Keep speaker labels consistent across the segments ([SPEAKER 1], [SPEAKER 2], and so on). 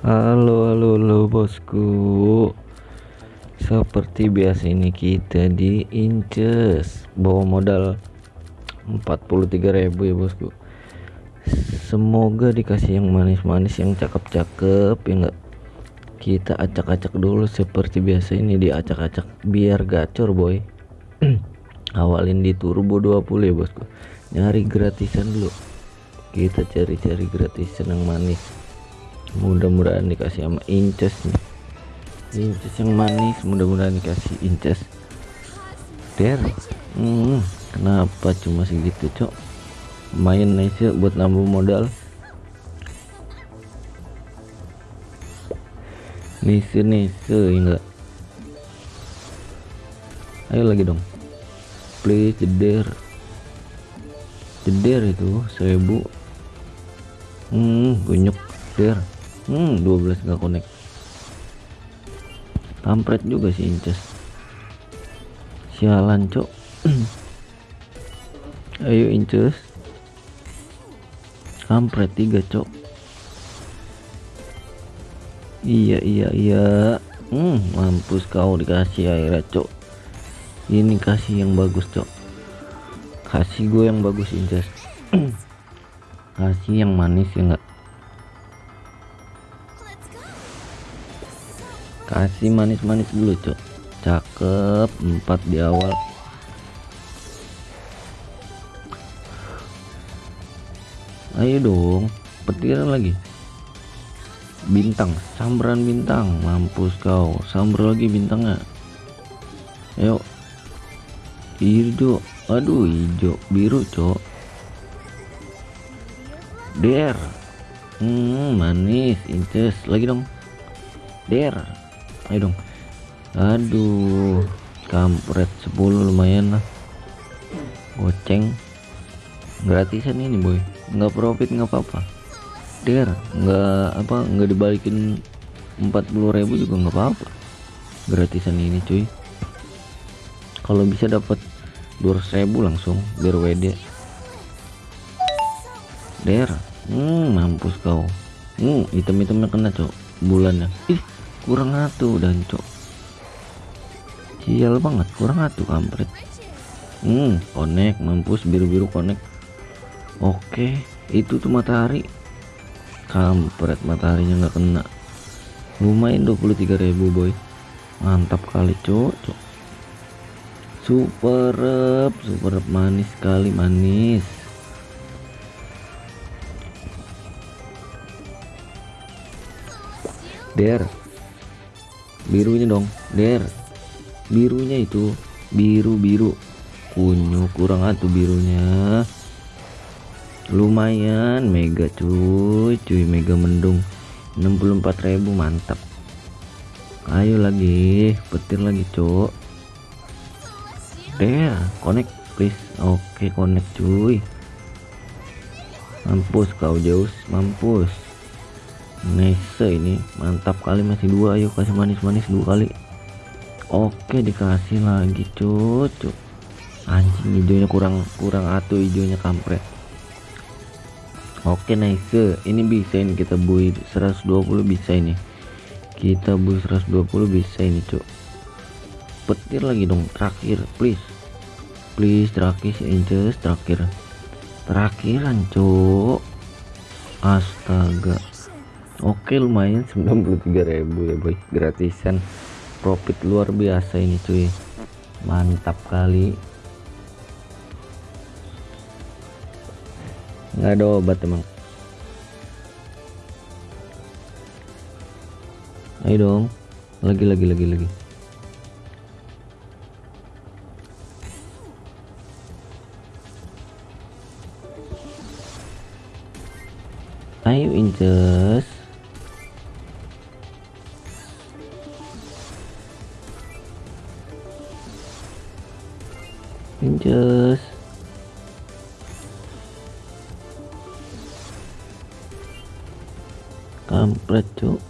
[SPEAKER 1] Halo halo halo bosku. Seperti biasa ini kita di Inces. Bawa modal 43.000 ya bosku. Semoga dikasih yang manis-manis yang cakep-cakep ya enggak? Kita acak-acak dulu seperti biasa ini di acak-acak biar gacor boy. Awalin di turbo 20 ya bosku. Nyari gratisan dulu. Kita cari-cari gratisan yang manis mudah-mudahan dikasih sama inces nih. Inces yang manis mudah-mudahan dikasih inces. Der. Hmm, kenapa cuma segitu cok? Main nice ya buat nambah modal. Nise nise enggak ayo lagi dong. Please jeder. Jeder itu seribu. Hmm gunyuk der hmm 12 nggak connect. Kampret juga sih inces. Sialan cok. Ayo inces. Kampret tiga cok. Iya iya iya. Hmm mampus kau dikasih air cok. Ini kasih yang bagus cok. Kasih gue yang bagus inces. Kasih yang manis ya enggak kasih manis-manis dulu cok cakep empat di awal. Ayo dong petiran lagi. Bintang sambaran bintang. Mampus kau sambar lagi bintangnya. Ayo. Hijau aduh hijau biru cok der. Hmm manis inces. Lagi dong. Der ayo dong. Aduh kampret 10 lumayan lah. Goceng. Gratisan ini boy. Nggak profit nggak apa-apa. Der nggak apa nggak dibalikin 40.000 juga nggak apa-apa. Gratisan ini cuy. Kalau bisa dapat 200.000 langsung biar WD der hmm mampus kau. Hmm item-itemnya kena cok bulannya. Ih kurang atuh dan cok sial banget kurang atuh kampret. Hmm konek mampus biru-biru konek oke itu tuh matahari. Kampret mataharinya nggak kena. Lumayan 23.000 boy. Mantap kali cok cok super super manis sekali manis. Der birunya dong der. Birunya itu biru-biru kunyu kurang atuh birunya. Lumayan mega cuy cuy mega mendung. 64.000 mantap. Ayo lagi petir lagi cok. Der connect please. Oke connect cuy. Mampus kau jauh mampus nice ini mantap kali masih dua ayo kasih manis-manis dua kali. Oke dikasih lagi cucu anjing hijaunya kurang kurang atuh hijaunya kampret. Oke nice ini bisa ini kita bui 120 bisa ini. Kita bui 120 bisa ini cuk petir lagi dong terakhir please. Please terakhir inches terakhir. Terakhiran cuk astaga oke lumayan 93.000 ya boy. Gratisan. Profit luar biasa ini cuy. Mantap kali. Nggak ada obat emang. Ayo dong. Lagi lagi lagi lagi. Ayo inces Inces kampret cuk.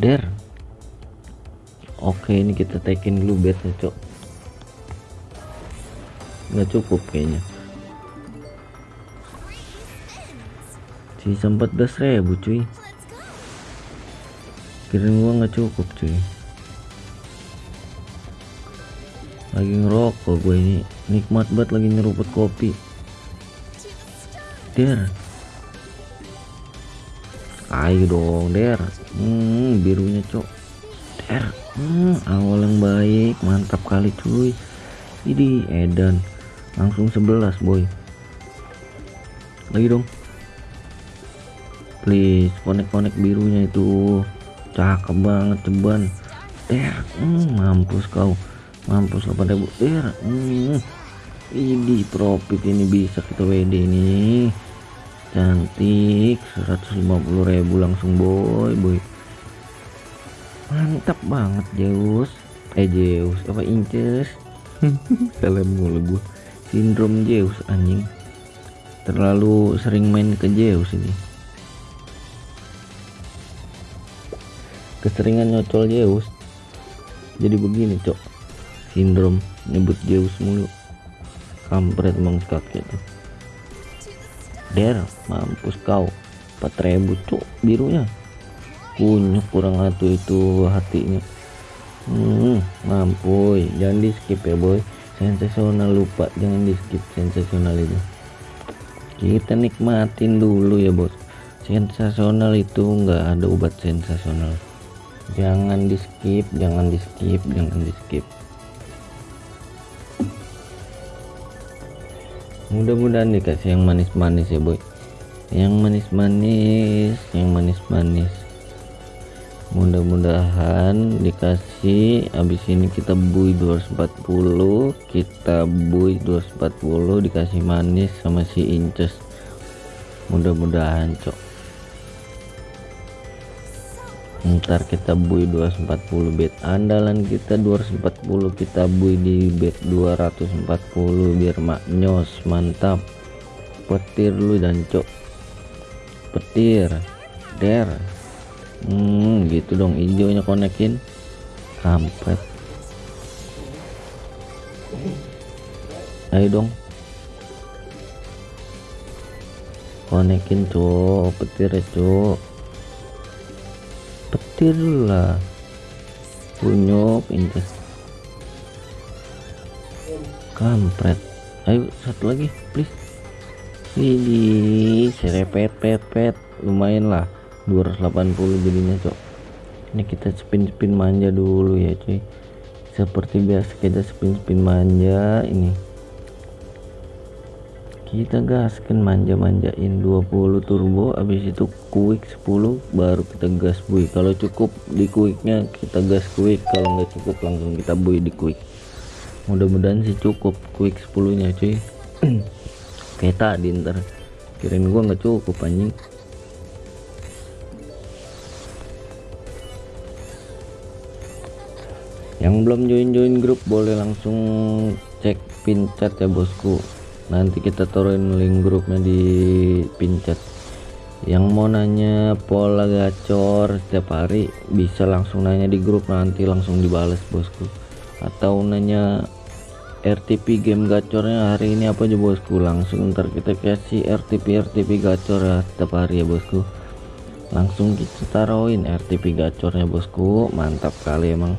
[SPEAKER 1] Der. Oke ini kita taikin dulu bednya cuk. Nggak cukup kayaknya. Sisa 14.000 cuy. Kirain gua nggak cukup cuy lagi ngerokok gue ini. Nikmat banget lagi nyeruput kopi. Der. Ayo dong der. Hmm, birunya cok. Der. Hmm, awal yang baik. Mantap kali cuy. Ini edan. Langsung 11 boy. Lagi dong. Please konek-konek birunya itu. Cakep banget ceban. Der. Hmm, mampus kau mampus 8000 der hmm, ini profit ini bisa kita WD ini. Cantik 150.000 langsung boy boy. Mantap banget Zeus. Eh Zeus apa Inces? Salah mulu gua. Sindrom Zeus anjing. Terlalu sering main ke Zeus ini. Keseringan nyocol Zeus. Jadi begini cok sindrom nyebut Zeus mulu. Kampret emang kakek tuh der mampus kau. 4000 cok birunya. Kunyuk kurang satu itu hatinya. Hmm, mampuy jangan di skip ya boy. Sensasional lupa. Jangan di skip sensasional itu. Kita nikmatin dulu ya bos. Sensasional itu enggak ada obat sensasional. Jangan di skip jangan di skip jangan di skip mudah-mudahan dikasih yang manis-manis ya boy. Yang manis-manis yang manis-manis. Mudah-mudahan dikasih. Habis ini kita bui 240 kita bui 240 dikasih manis sama si inces. Mudah-mudahan cok ntar kita bui 240 bet andalan kita 240 kita bui di bet 240 biar maknyos mantap. Petir lu dan cok petir. Der. Hmm gitu dong hijaunya konekin. Kampret. Ayo dong. Konekin cok. Petir cok petir lah. Kunyuk inces kampret. Ayo satu lagi please. Ini serepet pet pet lumayan lah 280 jadinya cok. Ini kita spin spin manja dulu ya cuy. Seperti biasa kita spin spin manja ini kita gaskan manja-manjain 20 turbo habis itu quick 10 baru kita gas bui. Kalau cukup di quicknya kita gas quick kalau nggak cukup langsung kita bui di quick mudah-mudahan sih cukup quick 10 nya cuy. Kayak tadi ntar. Kirain gua nggak cukup anjing. Yang belum join-join grup boleh langsung cek pin chat ya bosku nanti kita taruhin link grupnya di pin chat yang mau nanya pola gacor setiap hari bisa langsung nanya di grup nanti langsung dibales bosku. Atau nanya RTP game gacornya hari ini apa aja bosku? Langsung ntar kita kasih RTP RTP gacor ya setiap hari ya bosku. Langsung kita taruhin RTP gacornya bosku. Mantap kali emang.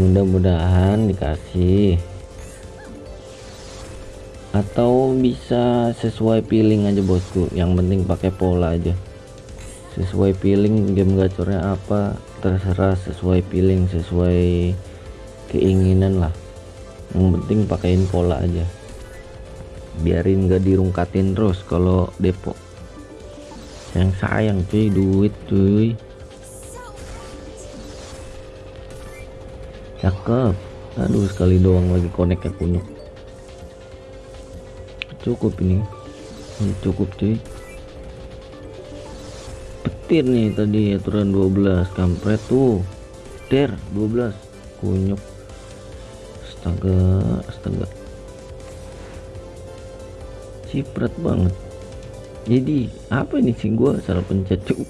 [SPEAKER 1] Mudah-mudahan dikasih atau bisa sesuai feeling aja bosku. Yang penting pakai pola aja. Sesuai feeling game gacornya apa terserah sesuai feeling sesuai keinginan lah. Yang penting pakaiin pola aja. Biarin gak dirungkatin terus kalau depo. Yang sayang cuy duit cuy. Cakep. Aduh sekali doang lagi konek ya kunyuk cukup ini. Ini cukup cuy. Petir nih tadi aturan 12 kampret tuh. Der 12 kunyuk. Astaga astaga. Ciprat banget. Jadi apa ini sih? Gua salah pencet cuk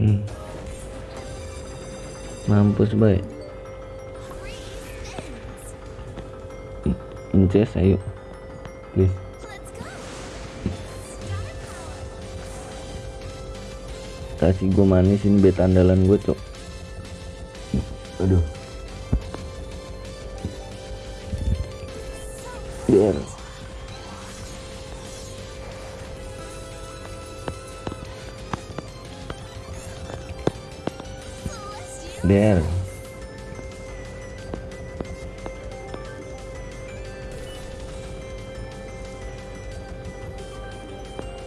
[SPEAKER 1] hmm. mampus baik. Inces ayo. Please kasih gue manisin bet andalan gue cok. Aduh. Biar. Biar.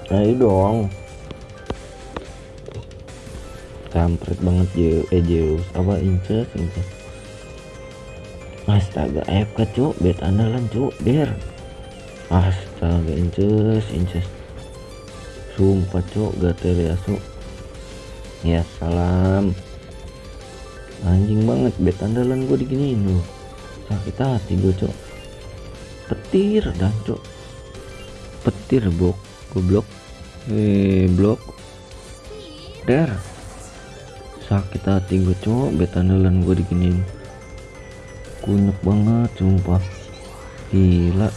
[SPEAKER 1] Ayo dong kampret banget Zeus eh Zeus apa inces inces astaga FK cuk? Bet andalan cuk. Der. Astaga inces inces. Sumpah cuk gatel ya su ya salam. Anjing banget bet andalan gue diginiin loh. Sakit hati gue cok petir dan cok petir bok goblok. Eh blok. Der sakit hati gue cowok. Bet andalan gue diginiin. Kunyuk banget sumpah. Gila.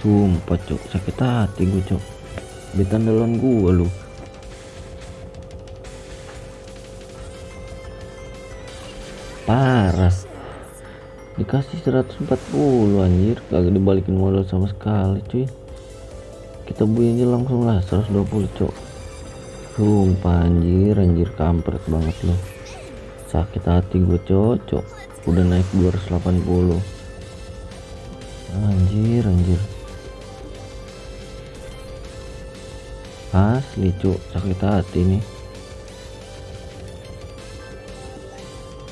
[SPEAKER 1] Sumpah cok sakit hati gue cok bet andalan gue lu. Parah. Dikasih 140 anjir. Kagak dibalikin modal sama sekali cuy. Kita beli aja langsung lah 120 cok sumpah anjir anjir kampret banget loh sakit hati gue cocok. Udah naik 280 anjir anjir. Asli cok sakit hati nih.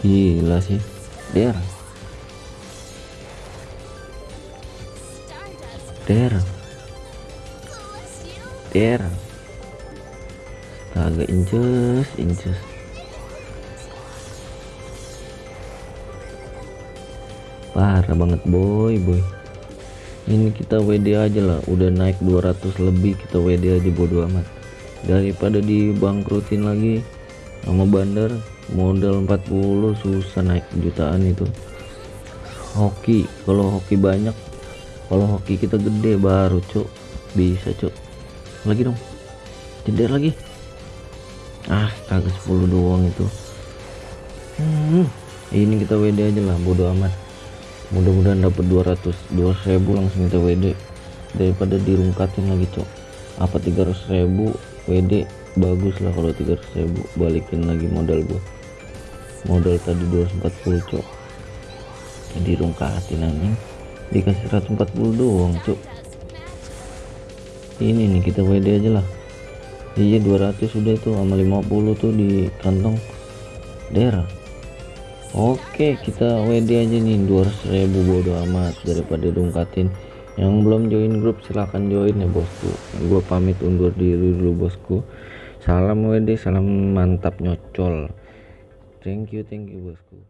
[SPEAKER 1] Gila sih der. Der. Der agak inces inces parah banget boy boy. Ini kita WD aja lah. Udah naik 200 lebih kita WD aja bodo amat. Daripada dibangkrutin lagi sama bandar modal 40 susah naik jutaan itu. Hoki kalau hoki banyak kalau hoki kita gede baru cuk. Bisa cuk. Lagi dong. Jeder lagi ah kagak 10 doang itu. Hmm, ini kita WD aja lah bodo amat. Mudah-mudahan dapat 200 200 ribu langsung kita WD daripada dirungkatin lagi cok. Apa 300 ribu? WD bagus lah kalau 300 ribu. Balikin lagi modal gua. Modal tadi 240 cok. Jadi rungkatin anjing dikasih 140 doang cok. Ini nih kita WD aja lah iya 200 sudah itu sama 50 tuh di kantong daerah. Oke kita WD aja nih 200 ribu bodo amat daripada dongkatin yang belum join grup silahkan join ya bosku. Gue pamit undur diri dulu bosku. Salam WD salam mantap nyocol. Thank you thank you bosku